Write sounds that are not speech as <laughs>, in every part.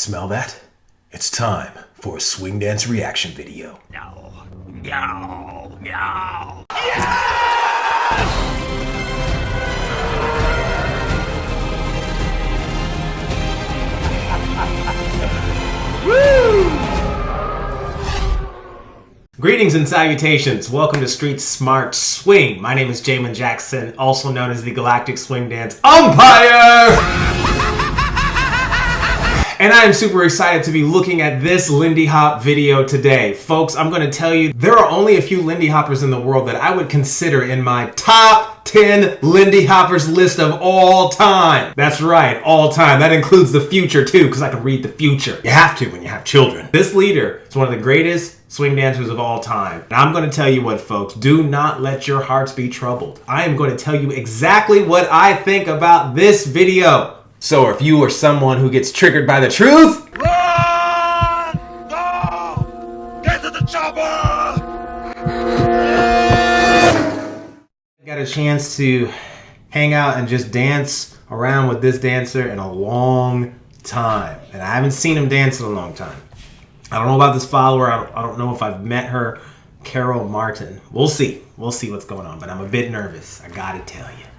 Smell that? It's time for a swing dance reaction video. No, no, no. Yes! Greetings and salutations. Welcome to Street Smart Swing. My name is Jamin Jackson, also known as the Galactic Swing Dance Umpire. And I am super excited to be looking at this Lindy Hop video today. Folks, I'm going to tell you there are only a few Lindy Hoppers in the world that I would consider in my top 10 Lindy Hoppers list of all time. That's right, all time. That includes the future too, because I can read the future. You have to when you have children. This leader is one of the greatest swing dancers of all time. And I'm going to tell you what, folks, do not let your hearts be troubled. I am going to tell you exactly what I think about this video. So if you are someone who gets triggered by the truth, Run! Go! Get to the chopper! got a chance to hang out and just dance around with this dancer in a long time. And I haven't seen him dance in a long time. I don't know about this follower. I don't, I don't know if I've met her, Carol Martin. We'll see. We'll see what's going on. But I'm a bit nervous. I gotta tell you.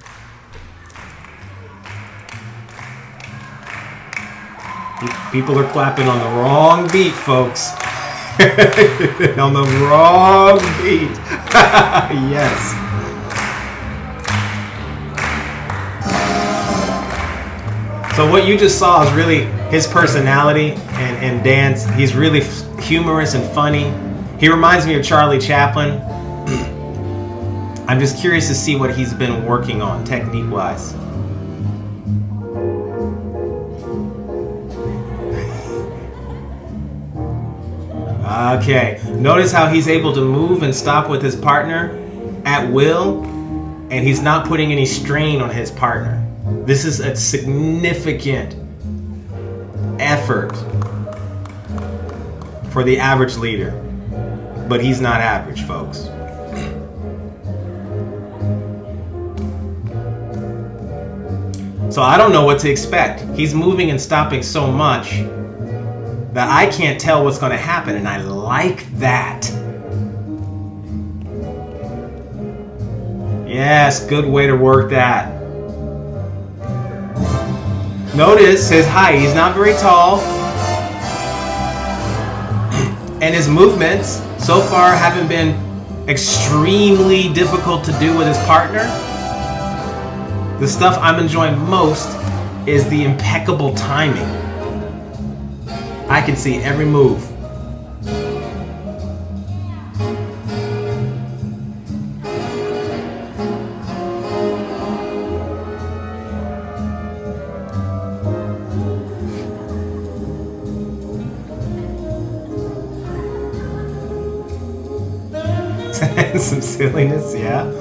People are clapping on the wrong beat, folks. <laughs> on the wrong beat. <laughs> yes. So what you just saw is really his personality and, and dance. He's really humorous and funny. He reminds me of Charlie Chaplin. <clears throat> I'm just curious to see what he's been working on technique-wise. Okay, notice how he's able to move and stop with his partner at will, and he's not putting any strain on his partner. This is a significant effort for the average leader, but he's not average, folks. So I don't know what to expect. He's moving and stopping so much that I can't tell what's going to happen, and I like that. Yes, good way to work that. Notice his height, he's not very tall. And his movements so far haven't been extremely difficult to do with his partner. The stuff I'm enjoying most is the impeccable timing. I can see every move. <laughs> Some silliness, yeah.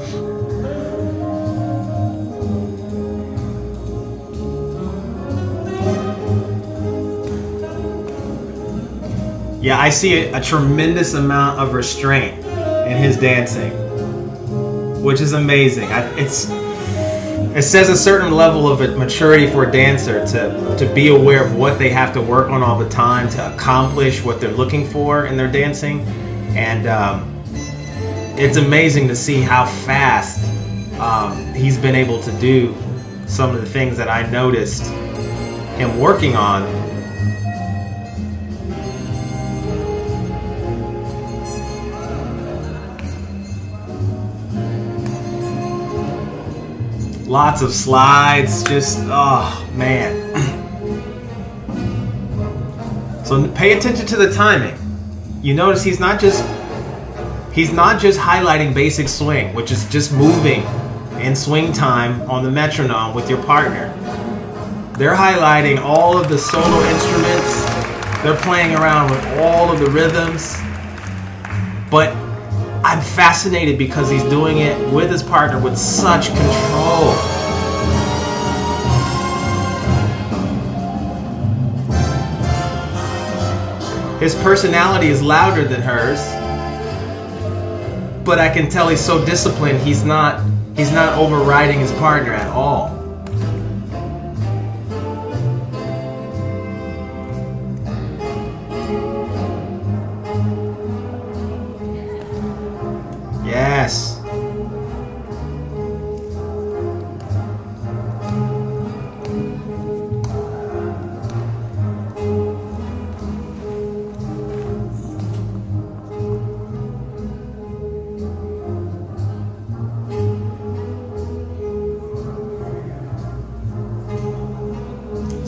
Yeah, I see a, a tremendous amount of restraint in his dancing, which is amazing. I, it's it says a certain level of maturity for a dancer to to be aware of what they have to work on all the time to accomplish what they're looking for in their dancing, and um, it's amazing to see how fast um, he's been able to do some of the things that I noticed him working on Lots of slides, just, oh man. <clears throat> so pay attention to the timing. You notice he's not just, he's not just highlighting basic swing, which is just moving in swing time on the metronome with your partner. They're highlighting all of the solo instruments. They're playing around with all of the rhythms. But I'm fascinated because he's doing it with his partner with such control. His personality is louder than hers, but I can tell he's so disciplined. He's not he's not overriding his partner at all.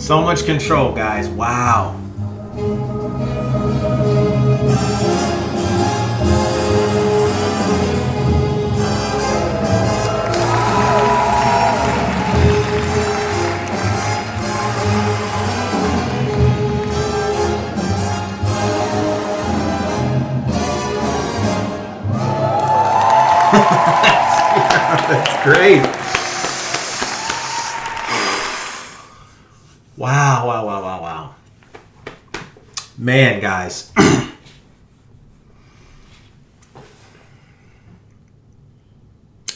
So much control, guys. Wow. Guys. <clears throat>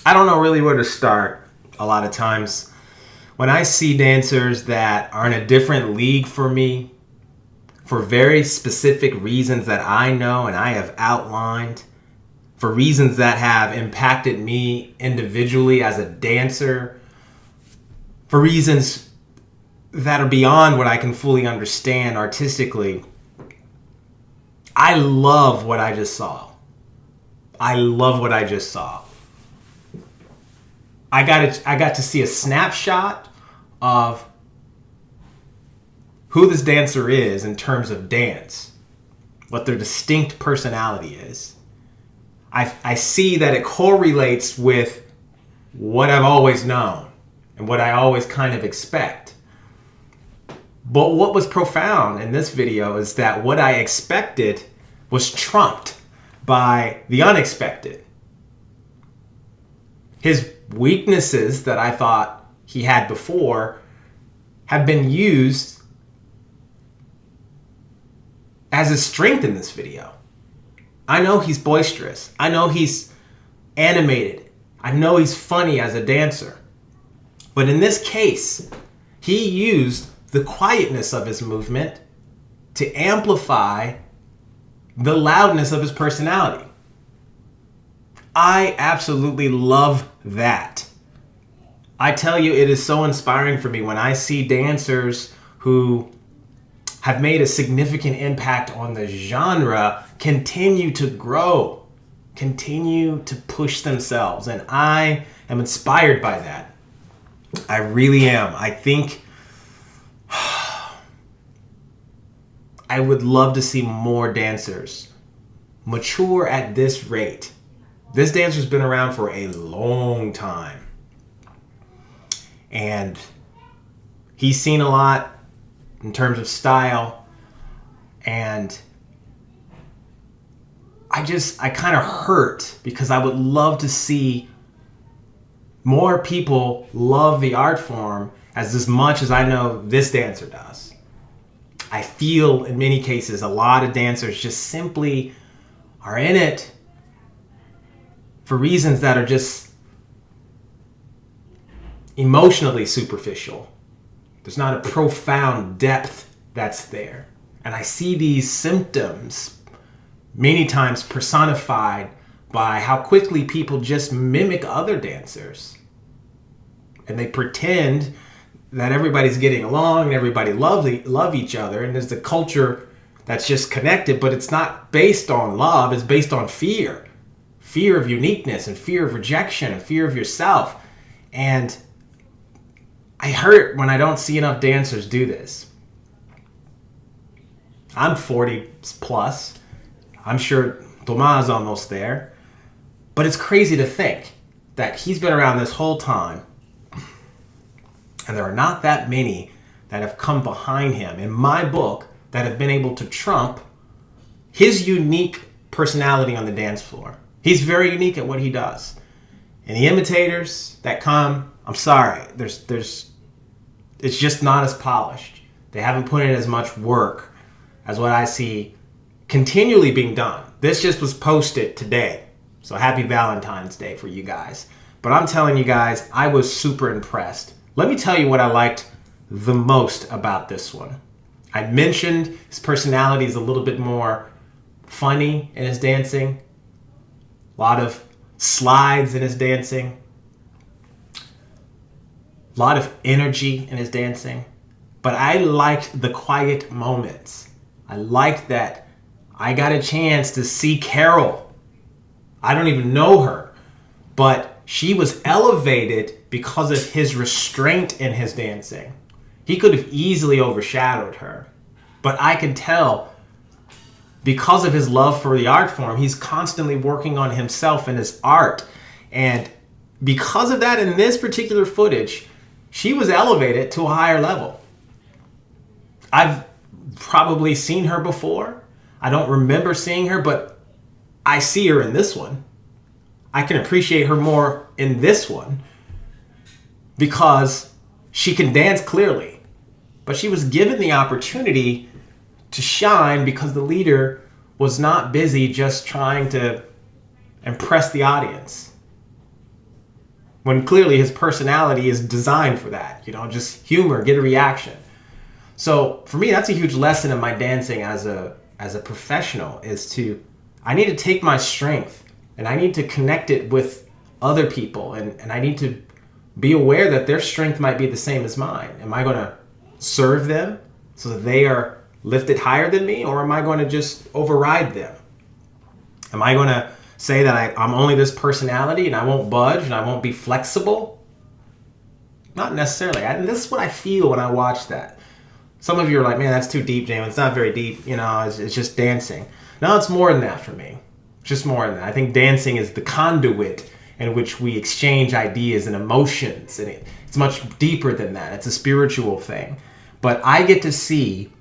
I don't know really where to start a lot of times. When I see dancers that are in a different league for me, for very specific reasons that I know and I have outlined, for reasons that have impacted me individually as a dancer, for reasons that are beyond what I can fully understand artistically. I love what I just saw. I love what I just saw. I got it, I got to see a snapshot of who this dancer is in terms of dance, what their distinct personality is. I, I see that it correlates with what I've always known and what I always kind of expect. But what was profound in this video is that what I expected was trumped by the unexpected. His weaknesses that I thought he had before have been used as a strength in this video. I know he's boisterous. I know he's animated. I know he's funny as a dancer. But in this case, he used the quietness of his movement to amplify the loudness of his personality. I absolutely love that. I tell you, it is so inspiring for me when I see dancers who have made a significant impact on the genre continue to grow, continue to push themselves. And I am inspired by that. I really am. I think I would love to see more dancers mature at this rate. This dancer's been around for a long time. And he's seen a lot in terms of style. And I just, I kind of hurt because I would love to see more people love the art form as as much as I know this dancer does. I feel in many cases a lot of dancers just simply are in it for reasons that are just emotionally superficial. There's not a profound depth that's there. And I see these symptoms many times personified by how quickly people just mimic other dancers. And they pretend that everybody's getting along and everybody love, love each other and there's a culture that's just connected, but it's not based on love, it's based on fear. Fear of uniqueness and fear of rejection and fear of yourself. And I hurt when I don't see enough dancers do this. I'm 40 plus. I'm sure Thomas almost there. But it's crazy to think that he's been around this whole time and there are not that many that have come behind him in my book that have been able to trump his unique personality on the dance floor. He's very unique at what he does. And the imitators that come, I'm sorry, there's there's it's just not as polished. They haven't put in as much work as what I see continually being done. This just was posted today. So happy Valentine's Day for you guys. But I'm telling you guys, I was super impressed. Let me tell you what I liked the most about this one. I mentioned his personality is a little bit more funny in his dancing. A lot of slides in his dancing. A lot of energy in his dancing. But I liked the quiet moments. I liked that I got a chance to see Carol. I don't even know her, but she was elevated because of his restraint in his dancing. He could have easily overshadowed her. But I could tell because of his love for the art form, he's constantly working on himself and his art. And because of that, in this particular footage, she was elevated to a higher level. I've probably seen her before. I don't remember seeing her, but I see her in this one. I can appreciate her more in this one because she can dance clearly. But she was given the opportunity to shine because the leader was not busy just trying to impress the audience. When clearly his personality is designed for that, you know, just humor, get a reaction. So for me, that's a huge lesson in my dancing as a as a professional is to I need to take my strength and I need to connect it with other people and, and I need to be aware that their strength might be the same as mine. Am I going to serve them so that they are lifted higher than me or am I going to just override them? Am I going to say that I, I'm only this personality and I won't budge and I won't be flexible? Not necessarily. I, this is what I feel when I watch that. Some of you are like, man, that's too deep, James. It's not very deep. You know, it's, it's just dancing. No, it's more than that for me. It's just more than that. I think dancing is the conduit in which we exchange ideas and emotions. And it, it's much deeper than that. It's a spiritual thing. But I get to see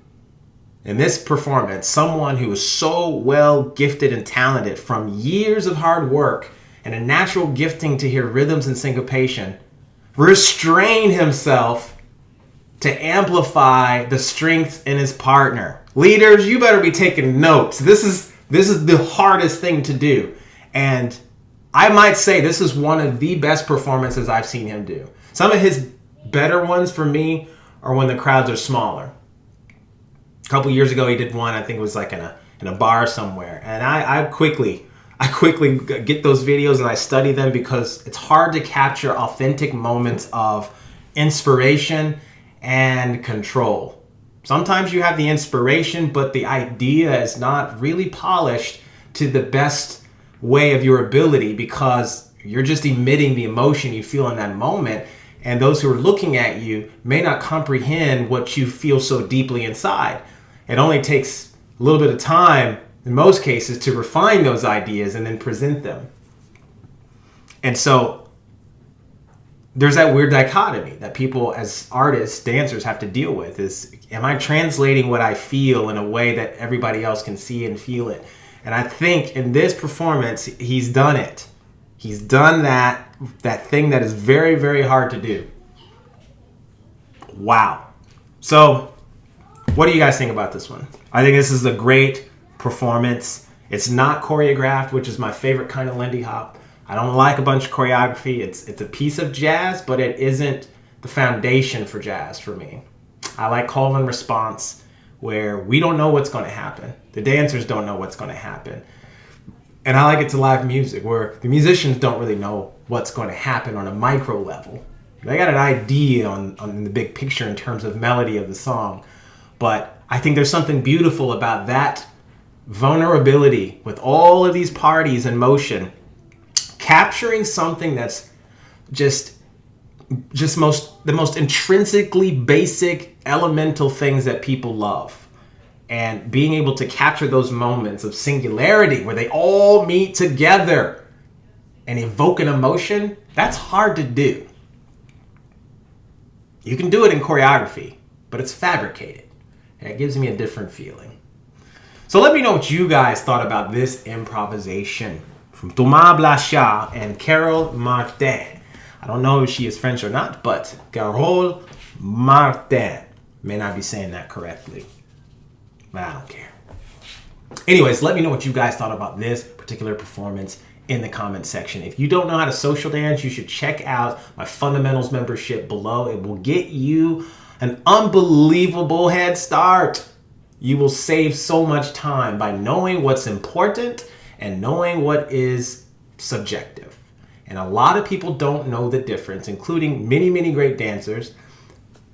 in this performance someone who is so well gifted and talented from years of hard work and a natural gifting to hear rhythms and syncopation restrain himself to amplify the strength in his partner. Leaders, you better be taking notes. This is this is the hardest thing to do. And I might say this is one of the best performances I've seen him do. Some of his better ones for me are when the crowds are smaller. A couple years ago he did one, I think it was like in a in a bar somewhere. And I, I quickly <laughs> I quickly get those videos and I study them because it's hard to capture authentic moments of inspiration and control. Sometimes you have the inspiration, but the idea is not really polished to the best way of your ability because you're just emitting the emotion you feel in that moment. And those who are looking at you may not comprehend what you feel so deeply inside. It only takes a little bit of time, in most cases, to refine those ideas and then present them. And so there's that weird dichotomy that people as artists dancers have to deal with is am i translating what i feel in a way that everybody else can see and feel it and i think in this performance he's done it. He's done that that thing that is very very hard to do. Wow. So what do you guys think about this one? I think this is a great performance. It's not choreographed which is my favorite kind of lindy hop. I don't like a bunch of choreography. It's it's a piece of jazz, but it isn't the foundation for jazz for me. I like call and response where we don't know what's going to happen. The dancers don't know what's going to happen. And I like it to live music where the musicians don't really know what's going to happen on a micro level. They got an idea on, on the big picture in terms of melody of the song. But I think there's something beautiful about that vulnerability with all of these parties in motion capturing something that's just just most the most intrinsically basic elemental things that people love. And being able to capture those moments of singularity where they all meet together and evoke an emotion that's hard to do. You can do it in choreography but it's fabricated. And it gives me a different feeling. So let me know what you guys thought about this improvisation from Thomas Blanchard and Carol Martin. I don't know if she is French or not, but Carole Martin. May not be saying that correctly, but I don't care. Anyways, let me know what you guys thought about this particular performance in the comment section. If you don't know how to social dance, you should check out my fundamentals membership below. It will get you an unbelievable head start. You will save so much time by knowing what's important and knowing what is subjective. And a lot of people don't know the difference, including many, many great dancers.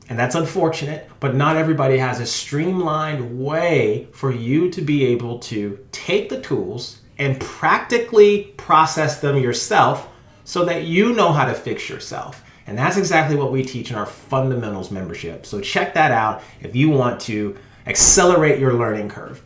And that's unfortunate, but not everybody has a streamlined way for you to be able to take the tools and practically process them yourself so that you know how to fix yourself And that's exactly what we teach in our fundamentals membership. So check that out if you want to accelerate your learning curve.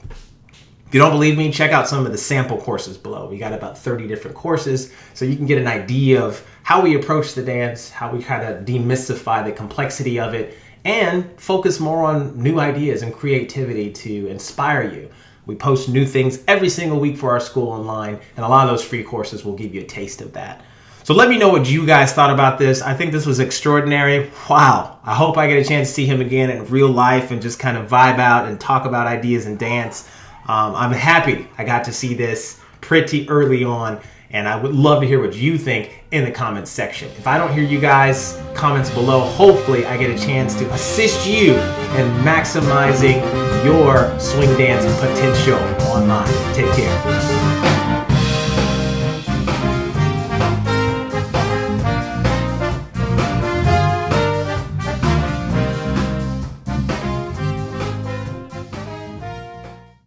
If you don't believe me, check out some of the sample courses below. We got about 30 different courses so you can get an idea of how we approach the dance, how we kind of demystify the complexity of it, and focus more on new ideas and creativity to inspire you. We post new things every single week for our school online, and a lot of those free courses will give you a taste of that. So let me know what you guys thought about this. I think this was extraordinary. Wow. I hope I get a chance to see him again in real life and just kind of vibe out and talk about ideas and dance. Um, I'm happy I got to see this pretty early on, and I would love to hear what you think in the comments section. If I don't hear you guys' comments below, hopefully I get a chance to assist you in maximizing your swing dance potential online. Take care.